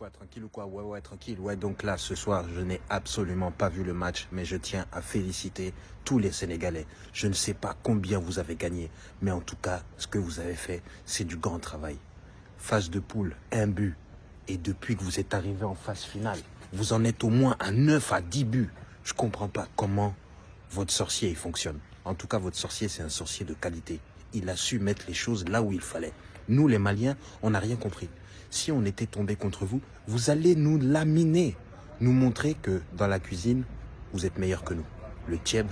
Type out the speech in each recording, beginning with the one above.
quoi, tranquille ou quoi Ouais, ouais, tranquille. Ouais, donc là, ce soir, je n'ai absolument pas vu le match, mais je tiens à féliciter tous les Sénégalais. Je ne sais pas combien vous avez gagné, mais en tout cas, ce que vous avez fait, c'est du grand travail. Phase de poule, un but. Et depuis que vous êtes arrivé en phase finale, vous en êtes au moins à 9 à 10 buts. Je comprends pas comment votre sorcier fonctionne. En tout cas, votre sorcier, c'est un sorcier de qualité. Il a su mettre les choses là où il fallait. Nous, les Maliens, on n'a rien compris si on était tombé contre vous, vous allez nous laminer, nous montrer que dans la cuisine, vous êtes meilleur que nous. Le tieb,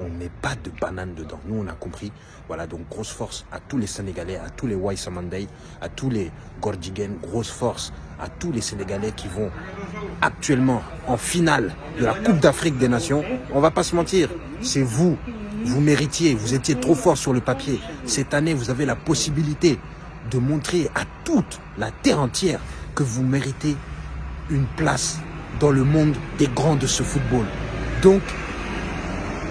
on met pas de banane dedans. Nous, on a compris. Voilà, donc grosse force à tous les Sénégalais, à tous les Waisamandei, à tous les Gordigen, grosse force à tous les Sénégalais qui vont actuellement en finale de la Coupe d'Afrique des Nations. On va pas se mentir, c'est vous. Vous méritiez, vous étiez trop fort sur le papier. Cette année, vous avez la possibilité de montrer à toute la terre entière que vous méritez une place dans le monde des grands de ce football. Donc,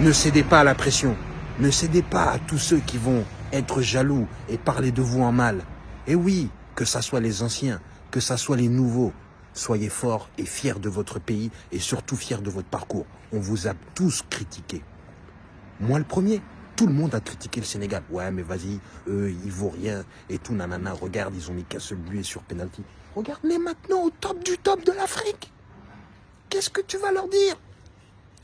ne cédez pas à la pression. Ne cédez pas à tous ceux qui vont être jaloux et parler de vous en mal. Et oui, que ça soit les anciens, que ça soit les nouveaux, soyez forts et fiers de votre pays et surtout fiers de votre parcours. On vous a tous critiqué. Moi le premier. Tout le monde a critiqué le Sénégal. Ouais, mais vas-y, eux, ils vaut rien et tout, nanana. Regarde, ils ont mis qu'un seul but sur penalty. Regarde-les maintenant au top du top de l'Afrique. Qu'est-ce que tu vas leur dire?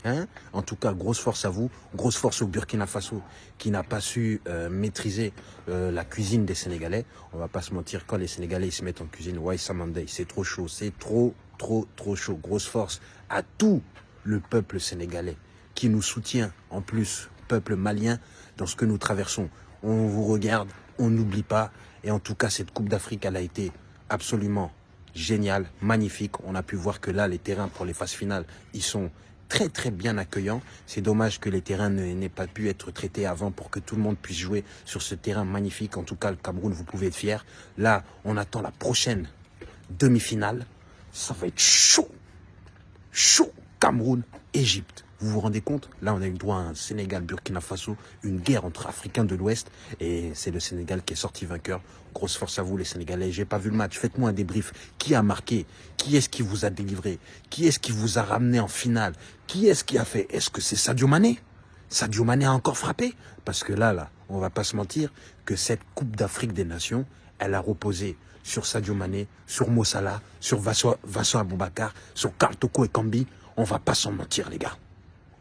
Hein? En tout cas, grosse force à vous, grosse force au Burkina Faso qui n'a pas su euh, maîtriser euh, la cuisine des Sénégalais. On va pas se mentir, quand les Sénégalais se mettent en cuisine, ouais, Samandei, c'est trop chaud, c'est trop, trop, trop chaud. Grosse force à tout le peuple sénégalais qui nous soutient en plus peuple malien dans ce que nous traversons. On vous regarde, on n'oublie pas. Et en tout cas, cette Coupe d'Afrique, elle a été absolument géniale, magnifique. On a pu voir que là, les terrains pour les phases finales, ils sont très très bien accueillants. C'est dommage que les terrains n'aient pas pu être traités avant pour que tout le monde puisse jouer sur ce terrain magnifique. En tout cas, le Cameroun, vous pouvez être fier. Là, on attend la prochaine demi-finale. Ça va être chaud. Chaud. Cameroun, Égypte. Vous vous rendez compte Là, on a eu droit à un Sénégal, Burkina Faso, une guerre entre Africains de l'Ouest. Et c'est le Sénégal qui est sorti vainqueur. Grosse force à vous, les Sénégalais. J'ai pas vu le match. Faites-moi un débrief. Qui a marqué? Qui est-ce qui vous a délivré? Qui est-ce qui vous a ramené en finale? Qui est-ce qui a fait? Est-ce que c'est Sadio Mané? Sadio Mané a encore frappé? Parce que là, là, on va pas se mentir que cette Coupe d'Afrique des Nations, elle a reposé sur Sadio Mané, sur Mossala, sur Vincent Aboubakar, sur Karl Toko et Kambi. On va pas s'en mentir, les gars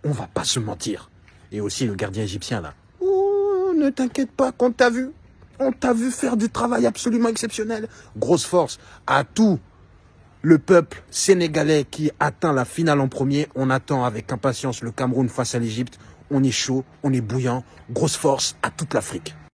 on va pas se mentir. Et aussi le gardien égyptien là. Oh, ne t'inquiète pas qu'on t'a vu. On t'a vu faire du travail absolument exceptionnel. Grosse force à tout le peuple sénégalais qui atteint la finale en premier. On attend avec impatience le Cameroun face à l'Égypte. On est chaud, on est bouillant. Grosse force à toute l'Afrique.